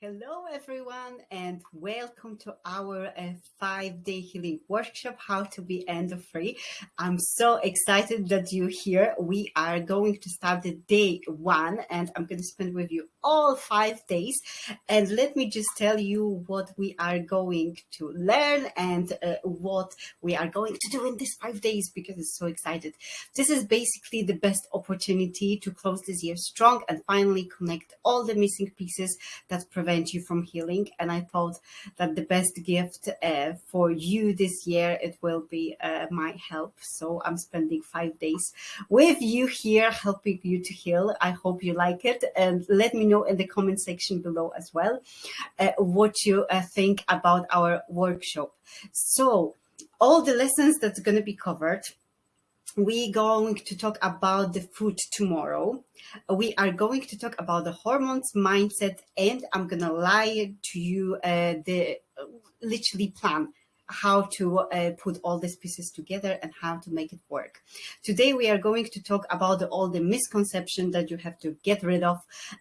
Hello, everyone, and welcome to our uh, five day healing workshop, How to Be Endo Free. I'm so excited that you're here. We are going to start the day one, and I'm going to spend with you all five days. And let me just tell you what we are going to learn and uh, what we are going to do in these five days because I'm so excited. This is basically the best opportunity to close this year strong and finally connect all the missing pieces that prevent prevent you from healing. And I thought that the best gift uh, for you this year, it will be uh, my help. So I'm spending five days with you here, helping you to heal. I hope you like it. And let me know in the comment section below as well, uh, what you uh, think about our workshop. So all the lessons that's going to be covered, we're going to talk about the food tomorrow. We are going to talk about the hormones, mindset, and I'm to lie to you uh, the uh, literally plan how to uh, put all these pieces together and how to make it work. Today, we are going to talk about all the misconceptions that you have to get rid of.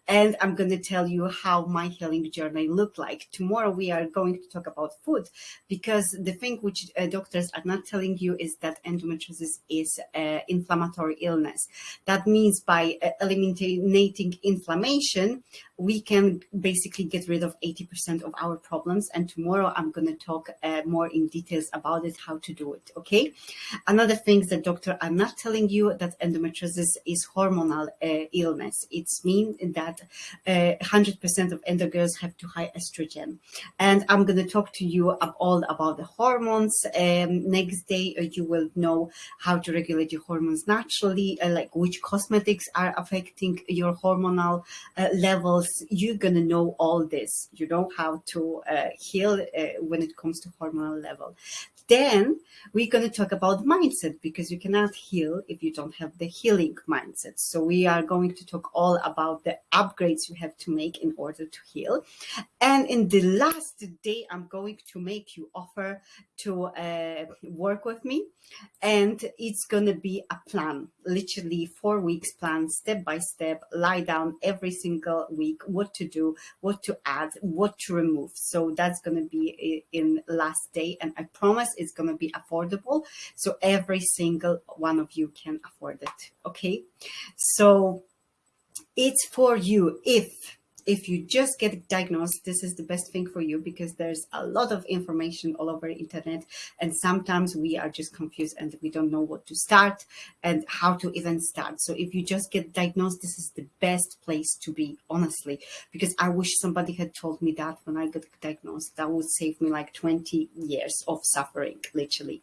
And I'm going to tell you how my healing journey looked like. Tomorrow, we are going to talk about food because the thing which uh, doctors are not telling you is that endometriosis is uh, inflammatory illness. That means by uh, eliminating inflammation, we can basically get rid of 80% of our problems. And tomorrow I'm going to talk uh, more in details about it, how to do it. Okay. Another thing that doctor I'm not telling you that endometriosis is hormonal uh, illness. It's mean that 100% uh, of endo girls have too high estrogen. And I'm going to talk to you all about the hormones. Um, next day, you will know how to regulate your hormones naturally, uh, like which cosmetics are affecting your hormonal uh, levels you're going to know all this. You know how to uh, heal uh, when it comes to hormonal level. Then we're going to talk about mindset because you cannot heal if you don't have the healing mindset. So we are going to talk all about the upgrades you have to make in order to heal. And in the last day, I'm going to make you offer to uh, work with me. And it's going to be a plan, literally four weeks plan, step by step, lie down every single week, what to do, what to add, what to remove. So that's going to be in last day. And I promise it's going to be affordable. So every single one of you can afford it. Okay. So it's for you if if you just get diagnosed, this is the best thing for you because there's a lot of information all over the internet. And sometimes we are just confused and we don't know what to start and how to even start. So if you just get diagnosed, this is the best place to be, honestly, because I wish somebody had told me that when I got diagnosed, that would save me like 20 years of suffering, literally.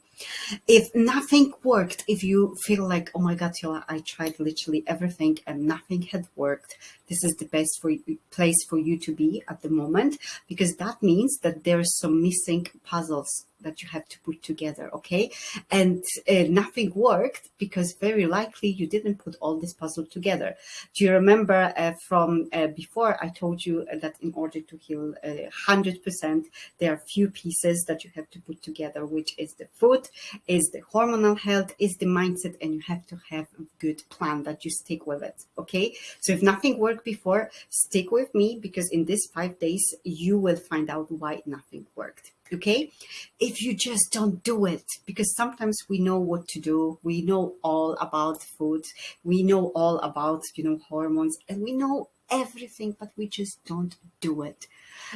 If nothing worked, if you feel like, oh my God, Yola, I tried literally everything and nothing had worked, this is the best for you, place for you to be at the moment, because that means that there are some missing puzzles that you have to put together, okay? And uh, nothing worked because very likely you didn't put all this puzzle together. Do you remember uh, from uh, before I told you that in order to heal 100%, there are few pieces that you have to put together, which is the food, is the hormonal health, is the mindset, and you have to have a good plan that you stick with it, okay? So if nothing worked before, stick with me because in these five days, you will find out why nothing worked okay? If you just don't do it because sometimes we know what to do. We know all about food. We know all about you know hormones and we know everything but we just don't do it.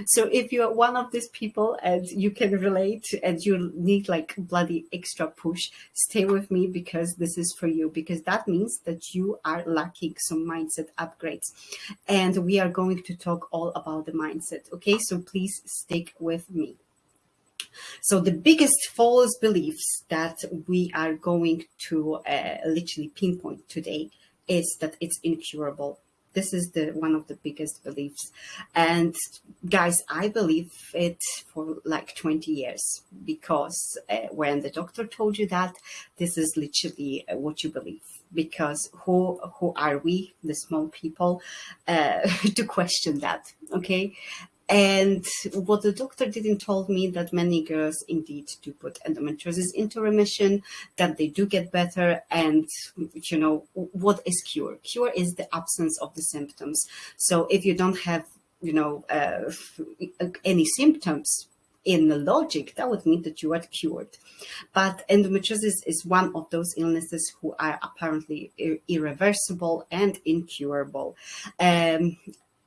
So if you're one of these people and you can relate and you need like bloody extra push stay with me because this is for you because that means that you are lacking some mindset upgrades. And we are going to talk all about the mindset okay? So please stick with me so the biggest false beliefs that we are going to uh, literally pinpoint today is that it's incurable. This is the one of the biggest beliefs. And guys, I believe it for like 20 years because uh, when the doctor told you that, this is literally uh, what you believe because who who are we the small people uh, to question that okay and what the doctor didn't told me that many girls indeed do put endometriosis into remission, that they do get better. And, you know, what is cure? Cure is the absence of the symptoms. So if you don't have you know, uh, any symptoms in the logic, that would mean that you are cured. But endometriosis is one of those illnesses who are apparently ir irreversible and incurable. Um,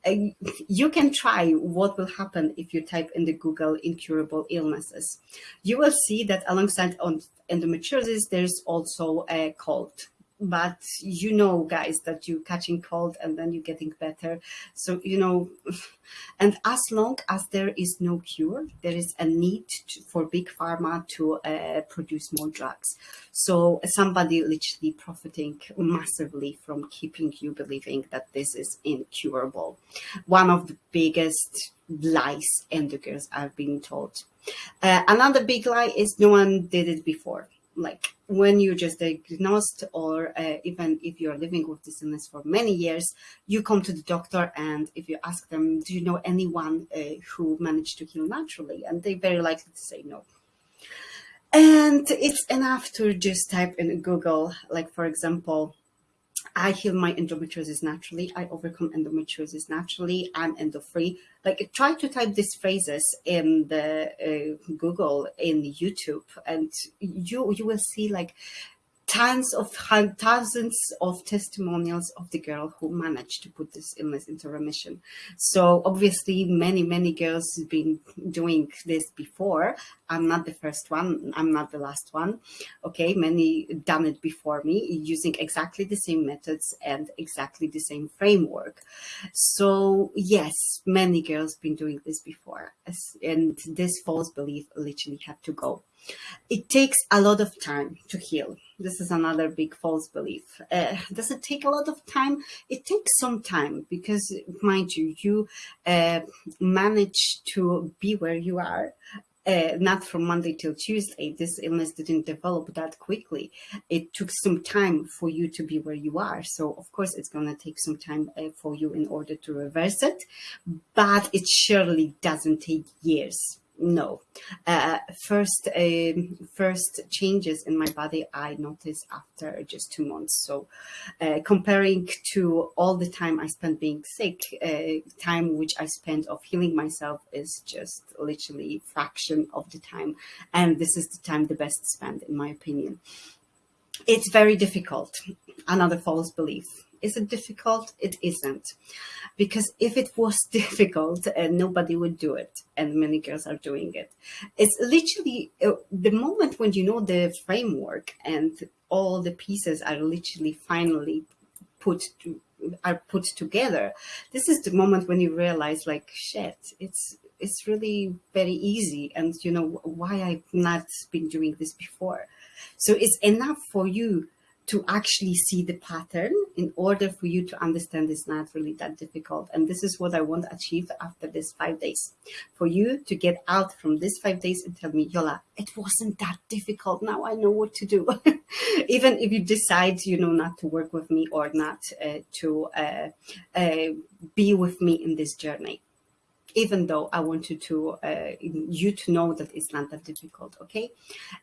Uh, you can try what will happen if you type in the Google incurable illnesses. You will see that alongside on endometriosis, there's also a cold but you know guys that you're catching cold and then you're getting better. So you know and as long as there is no cure there is a need to, for big pharma to uh, produce more drugs. So somebody literally profiting massively from keeping you believing that this is incurable. One of the biggest lies endocrines are being told. Uh, another big lie is no one did it before like when you're just diagnosed or uh, even if you're living with this illness for many years, you come to the doctor and if you ask them, do you know anyone uh, who managed to heal naturally? And they very likely to say no. And it's enough to just type in Google, like for example, I heal my endometriosis naturally. I overcome endometriosis naturally. I'm endo-free. Like try to type these phrases in the uh, Google, in YouTube, and you you will see like tons of thousands of testimonials of the girl who managed to put this illness into remission. So obviously many, many girls have been doing this before. I'm not the first one. I'm not the last one. Okay. Many done it before me using exactly the same methods and exactly the same framework. So yes, many girls been doing this before and this false belief literally had to go. It takes a lot of time to heal. This is another big false belief. Uh, does it take a lot of time? It takes some time because, mind you, you uh, manage to be where you are uh, not from Monday till Tuesday. This illness didn't develop that quickly. It took some time for you to be where you are. So of course it's going to take some time uh, for you in order to reverse it, but it surely doesn't take years no. Uh, first um, first changes in my body i noticed after just two months. So uh, comparing to all the time i spent being sick uh, time which i spent of healing myself is just literally fraction of the time. And this is the time the best spent in my opinion. It's very difficult. Another false belief is it difficult? It isn't. Because if it was difficult, uh, nobody would do it. And many girls are doing it. It's literally uh, the moment when you know the framework and all the pieces are literally finally put to, are put together. This is the moment when you realize like, shit, it's, it's really very easy. And you know, why I've not been doing this before. So it's enough for you to actually see the pattern in order for you to understand it's not really that difficult. And this is what I want to achieve after this five days. For you to get out from this five days and tell me, Yola, it wasn't that difficult. Now I know what to do. Even if you decide, you know, not to work with me or not uh, to uh, uh, be with me in this journey even though I wanted to, uh, you to know that it's not that difficult, okay?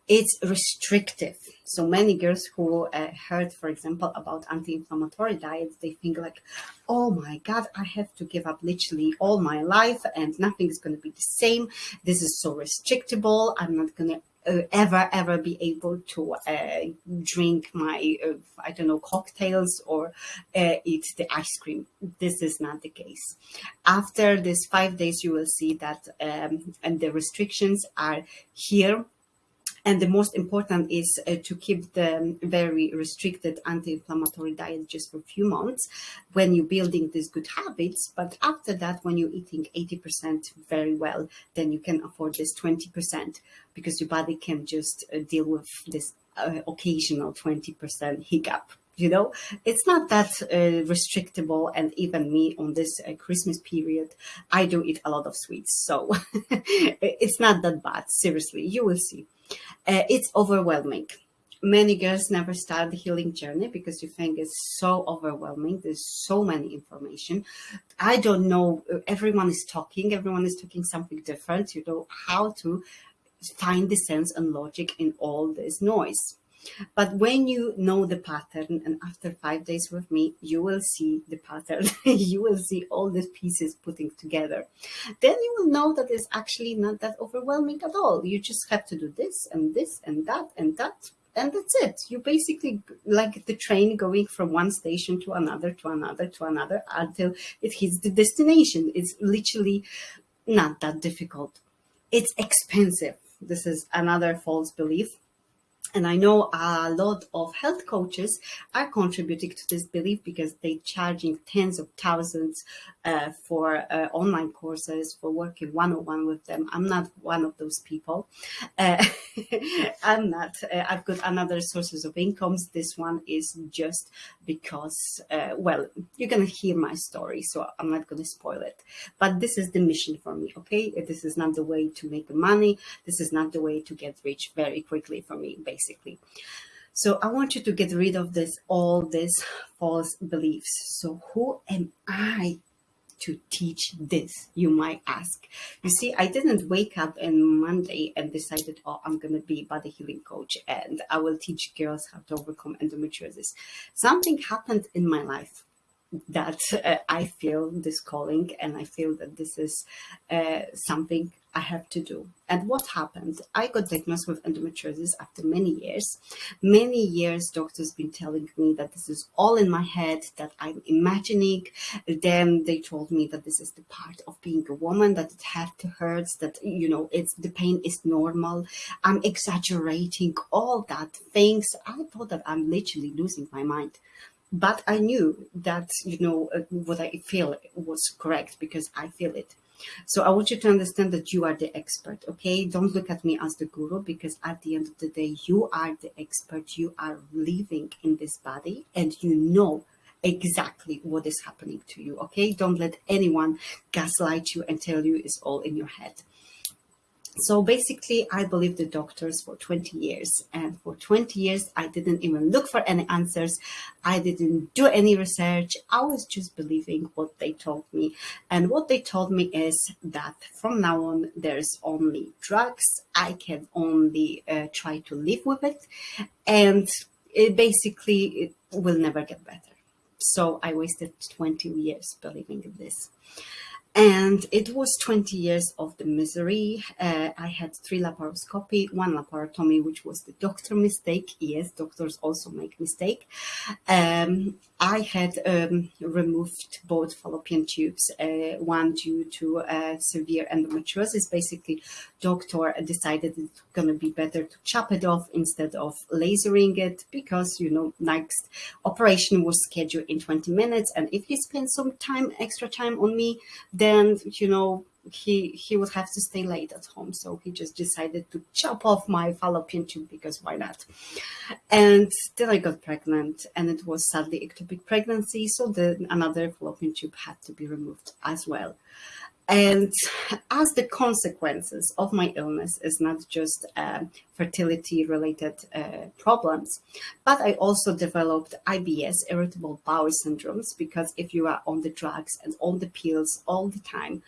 It's restrictive. So many girls who uh, heard, for example, about anti-inflammatory diets, they think like, oh my God, I have to give up literally all my life and nothing is going to be the same. This is so restrictable. I'm not going to uh, ever ever be able to uh, drink my uh, I don't know cocktails or uh, eat the ice cream. This is not the case. After this five days, you will see that um, and the restrictions are here and the most important is uh, to keep the very restricted anti-inflammatory diet just for a few months when you're building these good habits. But after that, when you're eating 80% very well, then you can afford this 20% because your body can just uh, deal with this uh, occasional 20% hiccup you know? It's not that uh, restrictable. And even me on this uh, christmas period i do eat a lot of sweets. So it's not that bad. Seriously you will see uh, it's overwhelming. Many girls never start the healing journey because you think it's so overwhelming. There's so many information. I don't know. Everyone is talking. Everyone is talking something different. You know how to find the sense and logic in all this noise But when you know the pattern, and after five days with me, you will see the pattern, you will see all the pieces putting together. Then you will know that it's actually not that overwhelming at all. You just have to do this and this and that and that and that's it. You basically like the train going from one station to another, to another, to another until it hits the destination. It's literally not that difficult. It's expensive. This is another false belief and I know a lot of health coaches are contributing to this belief because they're charging tens of thousands uh, for uh, online courses, for working one-on-one with them. I'm not one of those people. Uh, I'm not. Uh, I've got another sources of incomes. This one is just because, uh, well, you're going to hear my story, so I'm not going to spoil it. But this is the mission for me, okay? This is not the way to make money. This is not the way to get rich very quickly for me, basically basically. So I want you to get rid of this, all these false beliefs. So who am I to teach this, you might ask. You see, I didn't wake up on Monday and decided, oh, I'm going to be body healing coach and I will teach girls how to overcome endometriosis. Something happened in my life that uh, I feel this calling and I feel that this is uh, something I have to do. And what happened? I got diagnosed with endometriosis after many years. Many years, doctors been telling me that this is all in my head, that I'm imagining. Then they told me that this is the part of being a woman, that it had to hurt, that, you know, it's the pain is normal. I'm exaggerating all that things. I thought that I'm literally losing my mind but I knew that, you know, uh, what I feel was correct because I feel it. So I want you to understand that you are the expert, okay? Don't look at me as the guru because at the end of the day, you are the expert. You are living in this body and you know exactly what is happening to you, okay? Don't let anyone gaslight you and tell you it's all in your head. So basically, I believed the doctors for 20 years. And for 20 years, I didn't even look for any answers. I didn't do any research. I was just believing what they told me. And what they told me is that from now on, there's only drugs. I can only uh, try to live with it. And it basically, it will never get better. So I wasted 20 years believing in this. And it was 20 years of the misery. Uh, I had three laparoscopy, one laparotomy, which was the doctor mistake. Yes, doctors also make mistake. Um, I had um, removed both fallopian tubes, uh, one due to uh, severe endometriosis. Basically, doctor decided it's going to be better to chop it off instead of lasering it because, you know, next operation was scheduled in 20 minutes. And if he spent some time, extra time on me, then, you know, he he would have to stay late at home. So he just decided to chop off my fallopian tube because why not? And then i got pregnant and it was sadly ectopic pregnancy. So then another fallopian tube had to be removed as well and as the consequences of my illness is not just uh, fertility related uh, problems, but I also developed IBS, irritable bowel syndromes, because if you are on the drugs and on the pills all the time,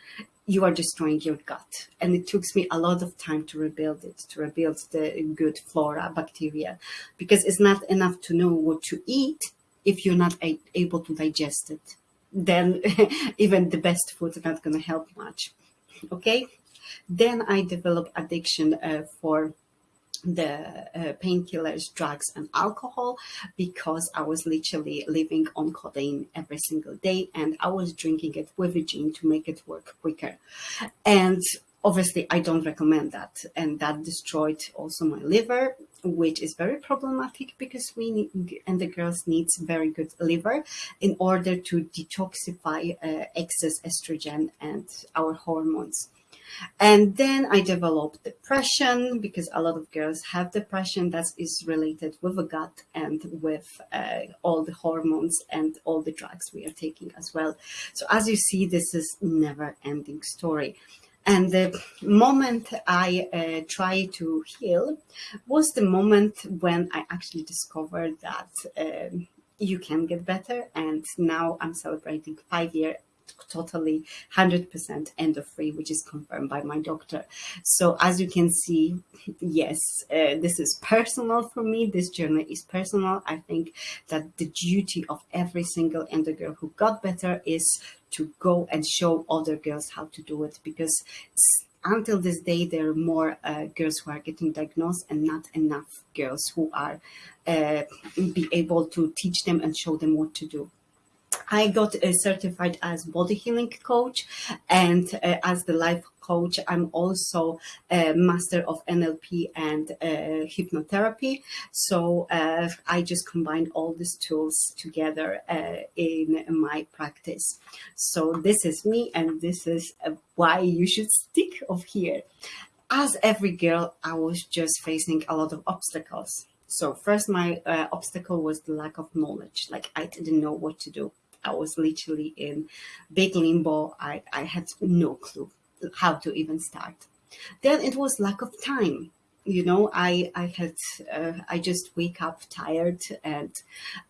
you are destroying your gut. And it took me a lot of time to rebuild it, to rebuild the good flora, bacteria, because it's not enough to know what to eat if you're not able to digest it. Then even the best food is not going to help much. Okay. Then I developed addiction uh, for the uh, painkillers, drugs, and alcohol because I was literally living on codeine every single day and I was drinking it with a gin to make it work quicker. And obviously, I don't recommend that. And that destroyed also my liver, which is very problematic because we need, and the girls needs very good liver in order to detoxify uh, excess estrogen and our hormones. And then I developed depression because a lot of girls have depression that is related with the gut and with uh, all the hormones and all the drugs we are taking as well. So as you see, this is never ending story. And the moment I uh, tried to heal was the moment when I actually discovered that um, you can get better. And now I'm celebrating five year totally 100% endo free, which is confirmed by my doctor. So as you can see, yes, uh, this is personal for me. This journey is personal. I think that the duty of every single endo girl who got better is to go and show other girls how to do it because until this day, there are more uh, girls who are getting diagnosed and not enough girls who are uh, be able to teach them and show them what to do. I got uh, certified as body healing coach and uh, as the life coach. I'm also a master of NLP and uh, hypnotherapy. So uh, I just combine all these tools together uh, in my practice. So this is me and this is uh, why you should stick of here. As every girl, I was just facing a lot of obstacles. So first, my uh, obstacle was the lack of knowledge. Like I didn't know what to do. I was literally in big limbo. I, I had no clue how to even start. Then it was lack of time. You know, I I had uh, I just wake up tired and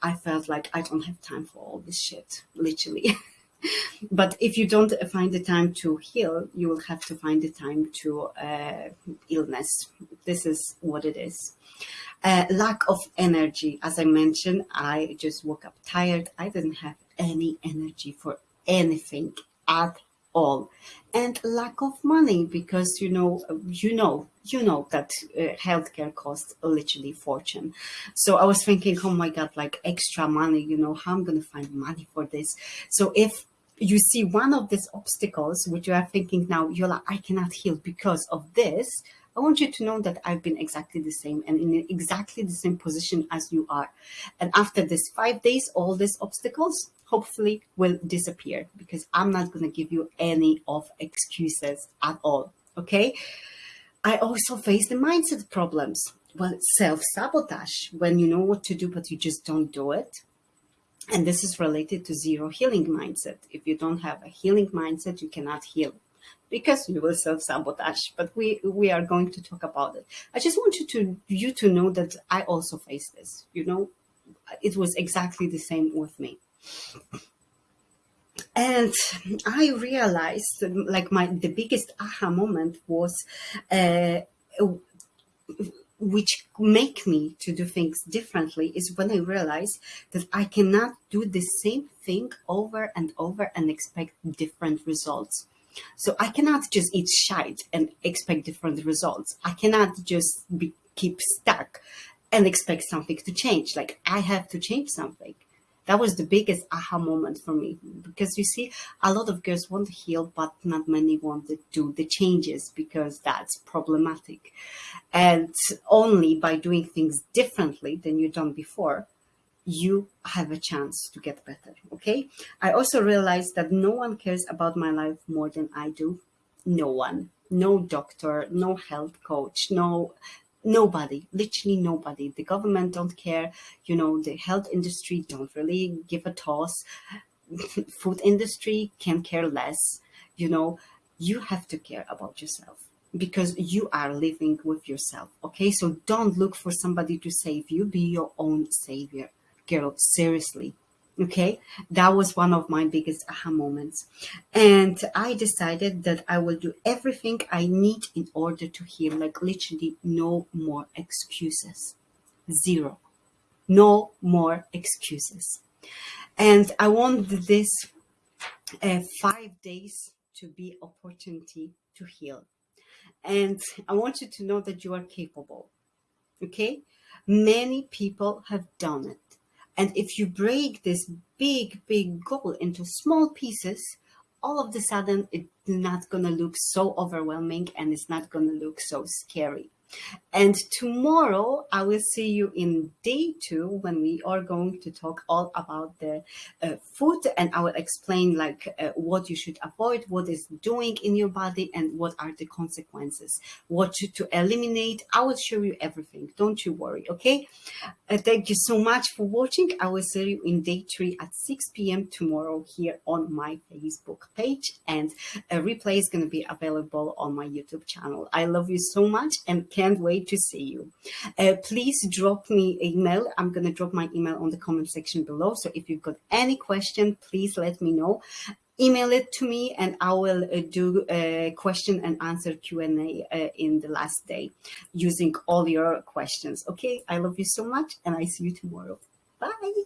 I felt like I don't have time for all this shit, literally. but if you don't find the time to heal, you will have to find the time to uh, illness. This is what it is. Uh, lack of energy. As I mentioned, I just woke up tired. I didn't have any energy for anything at all. And lack of money because you know you know you know that uh, healthcare costs literally fortune. So i was thinking oh my god like extra money you know how i'm gonna find money for this? So if you see one of these obstacles which you are thinking now you're like i cannot heal because of this I want you to know that I've been exactly the same and in exactly the same position as you are. And after this five days, all these obstacles hopefully will disappear because I'm not going to give you any of excuses at all. Okay. I also face the mindset problems. Well, self sabotage when you know what to do, but you just don't do it. And this is related to zero healing mindset. If you don't have a healing mindset, you cannot heal because you will self-sabotage but we we are going to talk about it i just want you to you to know that i also face this you know it was exactly the same with me and i realized like my the biggest aha moment was uh, which make me to do things differently is when I realize that I cannot do the same thing over and over and expect different results. So I cannot just eat shite and expect different results. I cannot just be, keep stuck and expect something to change. Like I have to change something. That was the biggest aha moment for me because you see, a lot of girls want to heal, but not many want to do the changes because that's problematic. And only by doing things differently than you've done before, you have a chance to get better. Okay. I also realized that no one cares about my life more than I do. No one, no doctor, no health coach, no nobody literally nobody. The government don't care you know the health industry don't really give a toss. Food industry can care less you know. You have to care about yourself because you are living with yourself okay? So don't look for somebody to save you. Be your own savior girl. Seriously okay? That was one of my biggest aha moments. And i decided that i will do everything i need in order to heal like literally no more excuses. Zero. No more excuses. And i want this uh, five days to be opportunity to heal. And i want you to know that you are capable. Okay? Many people have done it and if you break this big, big goal into small pieces, all of a sudden it's not going to look so overwhelming and it's not going to look so scary. And tomorrow I will see you in day two when we are going to talk all about the uh, food and I will explain like uh, what you should avoid, what is doing in your body and what are the consequences, what to, to eliminate. I will show you everything. Don't you worry. Okay. Uh, thank you so much for watching. I will see you in day three at 6 p.m. tomorrow here on my Facebook page and a replay is going to be available on my YouTube channel. I love you so much and can't wait to see you. Uh, please drop me an email. I'm going to drop my email on the comment section below. So if you've got any question, please let me know email it to me and I will uh, do a question and answer Q&A uh, in the last day using all your questions. Okay, I love you so much and I see you tomorrow. Bye.